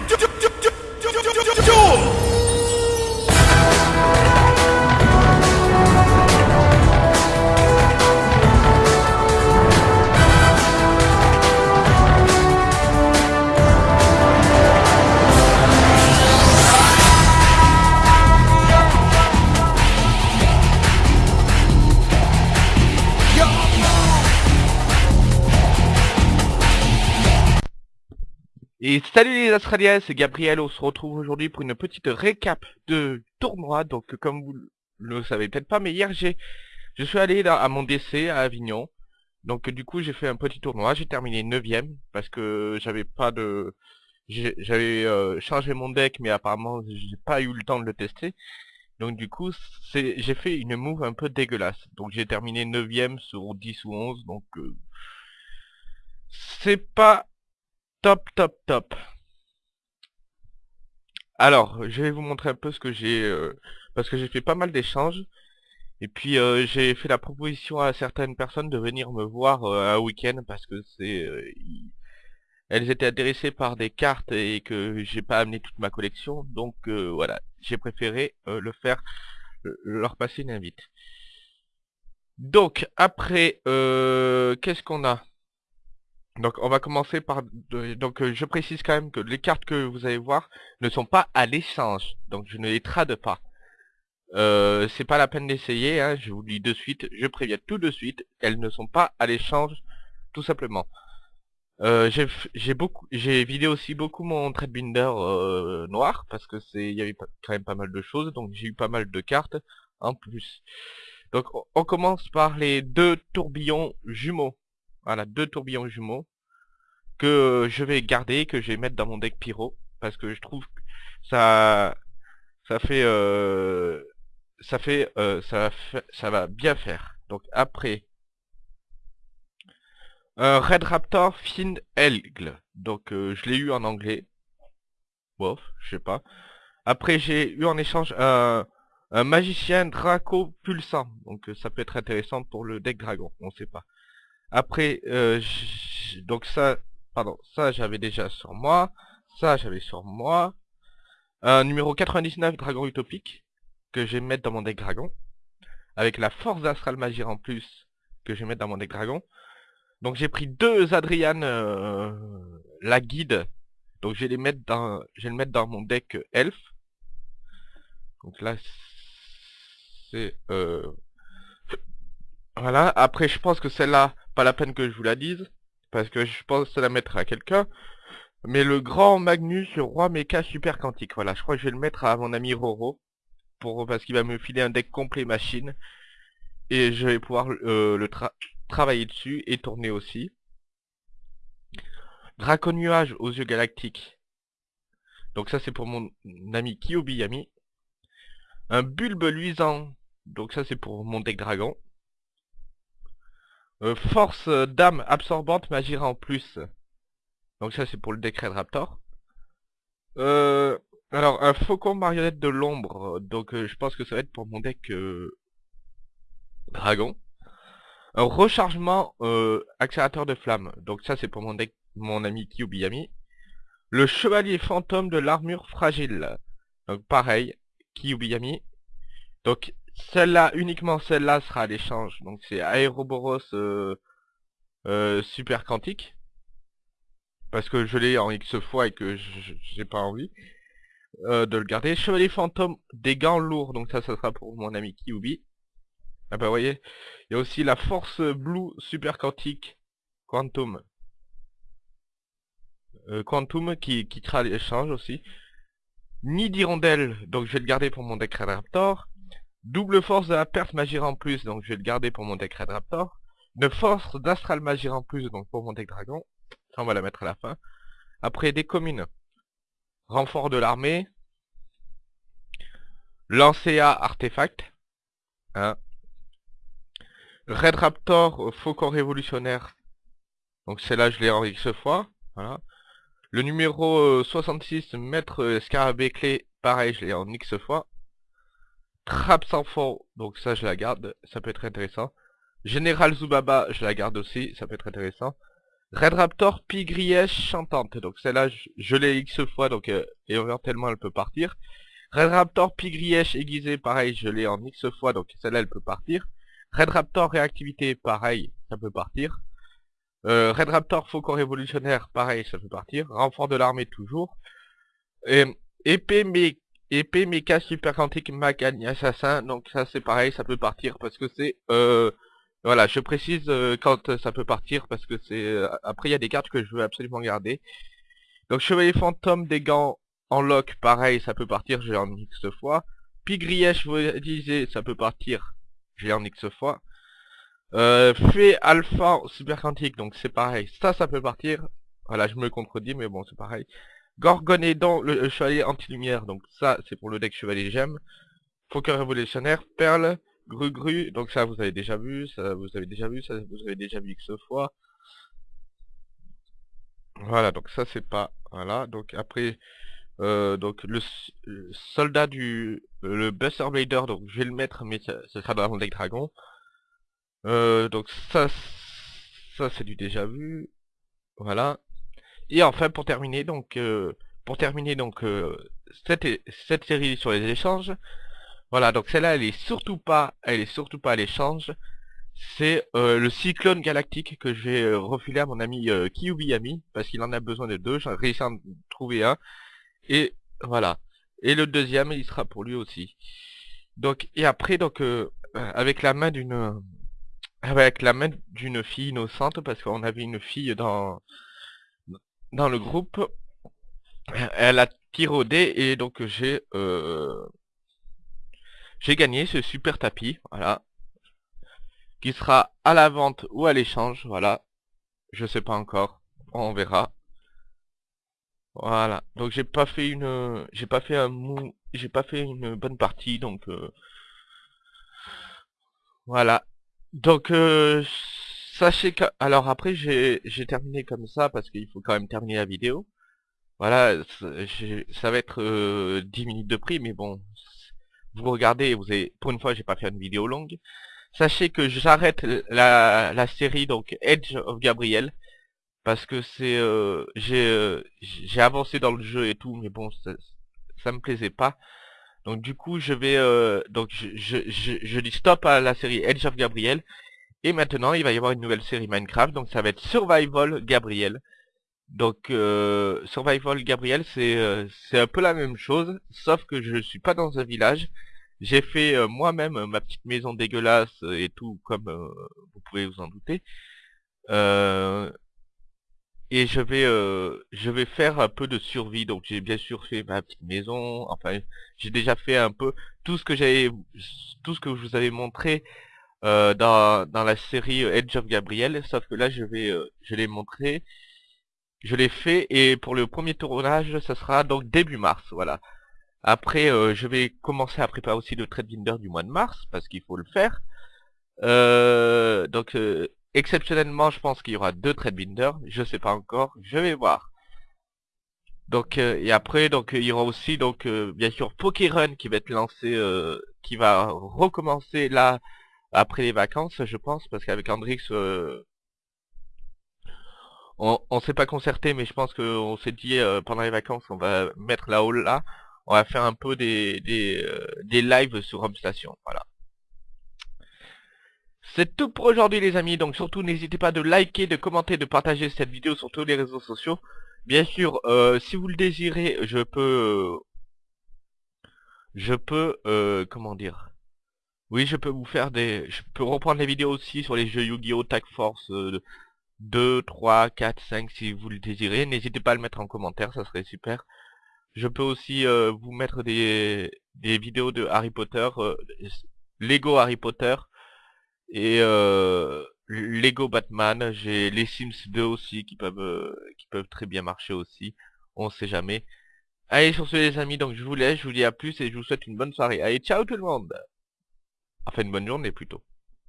to do, do, do Et salut les Australiens, c'est Gabriel, on se retrouve aujourd'hui pour une petite récap de tournoi. Donc comme vous le savez peut-être pas, mais hier j'ai je suis allé à mon décès à Avignon. Donc du coup j'ai fait un petit tournoi, j'ai terminé 9ème parce que j'avais pas de j'avais euh, changé mon deck mais apparemment j'ai pas eu le temps de le tester. Donc du coup j'ai fait une move un peu dégueulasse. Donc j'ai terminé 9ème sur 10 ou 11 donc euh, c'est pas Top, top, top. Alors, je vais vous montrer un peu ce que j'ai... euh, parce que j'ai fait pas mal d'échanges. Et puis, euh, j'ai fait la proposition à certaines personnes de venir me voir euh, un week-end parce que c'est... elles étaient intéressées par des cartes et que j'ai pas amené toute ma collection. Donc, voilà, j'ai préféré le faire, leur passer une invite. Donc, après, qu'est-ce qu'on a? Donc on va commencer par donc euh, je précise quand même que les cartes que vous allez voir ne sont pas à l'échange, donc je ne les trade pas. Euh, c'est pas la peine d'essayer, hein, je vous le dis de suite, je préviens tout de suite, elles ne sont pas à l'échange, tout simplement. Euh, j'ai beaucoup vidé aussi beaucoup mon trade binder euh, noir parce que c'est il y avait quand même pas mal de choses donc j'ai eu pas mal de cartes en plus. Donc on on commence par les deux tourbillons jumeaux. Voilà, deux tourbillons jumeaux que je vais garder, que je vais mettre dans mon deck pyro, parce que je trouve que ça ça fait euh, euh, ça va bien faire. Donc après un Red Raptor Fin Aigle. Donc euh, je l'ai eu en anglais. Bof, je sais pas. Après j'ai eu en échange un magicien Draco pulsant. Donc euh, ça peut être intéressant pour le deck dragon, on sait pas. Après, euh, donc ça, pardon, ça j'avais déjà sur moi, ça j'avais sur moi. Un numéro 99 Dragon Utopique, que je vais mettre dans mon deck Dragon. Avec la force d'Astral Magir en plus, que je vais mettre dans mon deck Dragon. Donc j'ai pris deux Adrian, euh, la guide. Donc je vais les mettre dans, je vais le mettre dans mon deck Elf. Donc là, c'est, euh, voilà, après je pense que celle-là, pas la peine que je vous la dise, parce que je pense la mettre à quelqu'un. Mais le grand Magnus, roi mecha super quantique, voilà, je crois que je vais le mettre à mon ami Roro, pour parce qu'il va me filer un deck complet machine, et je vais pouvoir euh, le tra- travailler dessus et tourner aussi. Draco Nuage aux yeux galactiques. Donc ça c'est pour mon ami Kyobiyami. Un bulbe luisant. Donc ça c'est pour mon deck dragon. Euh, force euh, d'âme absorbante magira en plus. Donc ça c'est pour le deck Red Raptor. Euh, alors un faucon marionnette de l'ombre. Donc je pense que ça va être pour mon deck dragon. Un rechargement accélérateur de flamme. Donc ça c'est pour mon deck mon ami Kyubiyami. Le chevalier fantôme de l'armure fragile. Donc pareil, Kyubiyami. Donc celle-là, uniquement celle-là sera à l'échange. Donc c'est Aeroboros euh, euh, Super Quantique. Parce que je l'ai en X fois et que j'ai pas envie euh, de le garder. Chevalier fantôme des gants lourds. Donc ça, ça sera pour mon ami Kyubi. Ah bah voyez, il y a aussi la force blue super quantique Quantum. Euh, Quantum qui, qui sera à l'échange aussi. Nid d'hirondelle, donc je vais le garder pour mon deck Raptor. Double force de la perte Magira en plus, donc je vais le garder pour mon deck Red Raptor. Une force d'Astral Magira en plus, donc pour mon deck Dragon. Ça, on va la mettre à la fin. Après, des communes. Renfort de l'armée. Lancea Artefact. Hein. Red Raptor, euh, Faucon Révolutionnaire. Donc celle-là, je l'ai en X fois. Le numéro euh, 66, Maître euh, Scarabée Clé, pareil, je l'ai en X fois. Trappe sans fond, donc ça je la garde, ça peut être intéressant. Général Zubaba, je la garde aussi, ça peut être intéressant. Red Raptor, Pigrièche, Chantante. Donc celle-là, je, l'ai X fois, donc euh, éventuellement elle peut partir. Red Raptor, Pigrièche, aiguisé, pareil, je l'ai en X fois, donc celle-là elle peut partir. Red Raptor, réactivité, pareil, ça peut partir. Euh, Red Raptor, Faucon révolutionnaire, pareil, ça peut partir. Renfort de l'armée, toujours. Et, épée, mais épée, méca, super quantique, Magani, assassin. Donc ça c'est pareil, ça peut partir parce que c'est... Euh, voilà, je précise euh, quand ça peut partir parce que c'est... Euh, après il y a des cartes que je veux absolument garder. Donc chevalier fantôme, des gants en lock, pareil, ça peut partir, j'ai en X fois. Pigrièche, vous disiez, ça peut partir, j'ai en X fois. Euh, fait alpha super quantique, donc c'est pareil. Ça, ça peut partir. Voilà, je me contredis, mais bon, c'est pareil. Gorgonédon, le, le chevalier anti-lumière, donc ça, c'est pour le deck chevalier gemme. Faucon révolutionnaire, perle, gru gru, donc ça, vous avez déjà vu, ça, vous avez déjà vu, ça, vous avez déjà vu X fois. Voilà, donc ça, c'est pas... Voilà, donc après... Euh, donc le, soldat du... le Buster Blader, donc je vais le mettre, mais ce sera dans le deck dragon. Euh, donc ça, ça c'est du déjà vu. Voilà. Et enfin pour terminer donc euh, pour terminer donc euh, cette, cette série sur les échanges. Voilà donc celle-là elle est surtout pas elle est surtout pas à l'échange. C'est le cyclone galactique que je vais refiler à mon ami Kiyubiyami parce qu'il en a besoin de deux. J'ai réussi à en trouver un. Et voilà. Et le deuxième il sera pour lui aussi. Donc et après donc avec la main d'une avec la main d'une fille innocente, parce qu'on avait une fille dans, dans le groupe. Elle a tiré et donc j'ai euh, j'ai gagné ce super tapis, voilà. Qui sera à la vente ou à l'échange, voilà. Je sais pas encore, on verra. Voilà, donc j'ai pas fait une, j'ai pas fait un mou, j'ai pas fait une bonne partie, donc euh, voilà. Donc, euh, sachez que... Alors après, j'ai terminé comme ça parce qu'il faut quand même terminer la vidéo. Voilà, ça va être 10 euh, minutes de prix, mais bon, vous regardez, vous avez, pour une fois, j'ai pas fait une vidéo longue. Sachez que j'arrête la, série donc Edge of Gabriel parce que c'est euh, j'ai avancé dans le jeu et tout, mais bon, ça, ça me plaisait pas. Donc du coup, je vais euh, donc je, je, je, dis stop à la série Edge of Gabriel. Et maintenant, il va y avoir une nouvelle série Minecraft. Donc ça va être Survival Gabriel. Donc euh, Survival Gabriel, c'est euh, c'est un peu la même chose, sauf que je suis pas dans un village. J'ai fait euh, moi-même ma petite maison dégueulasse et tout, comme vous pouvez vous en douter. Et je vais faire un peu de survie donc j'ai bien sûr fait ma petite maison enfin j'ai déjà fait un peu tout ce que tout ce que je vous avais montré euh, dans, dans la série Edge of Gabriel sauf que là je vais euh, je l'ai montré. Je l'ai fait et pour le premier tournage ça sera donc début mars voilà. Après je vais commencer à préparer aussi le trade binder du mois de mars parce qu'il faut le faire. Donc Exceptionnellement, je pense qu'il y aura deux Binder, je sais pas encore, je vais voir. Donc euh, et après donc il y aura aussi donc euh, bien sûr Pokérun qui va être lancé euh, qui va recommencer là après les vacances je pense parce qu'avec Andrix on, on s'est pas concerté mais je pense qu'on s'est dit pendant les vacances on va mettre la hall là. On va faire un peu des des, des lives sur Home Station voilà. C'est tout pour aujourd'hui les amis, donc surtout n'hésitez pas de liker, de commenter, de partager cette vidéo sur tous les réseaux sociaux. Bien sûr, euh, si vous le désirez, je peux... je peux... Euh, comment dire Oui, je peux vous faire des... Je peux reprendre les vidéos aussi sur les jeux Yu-Gi-Oh! Tag Force 2, 3, 4, 5 si vous le désirez. N'hésitez pas à le mettre en commentaire, ça serait super. Je peux aussi euh, vous mettre des, des vidéos de Harry Potter, Lego Harry Potter, et euh, Lego Batman, j'ai les Sims 2 aussi qui peuvent euh, qui peuvent très bien marcher aussi. On sait jamais. Allez sur ce les amis, donc je vous laisse, je vous dis à plus et je vous souhaite une bonne soirée. Allez, ciao tout le monde Enfin une bonne journée plutôt.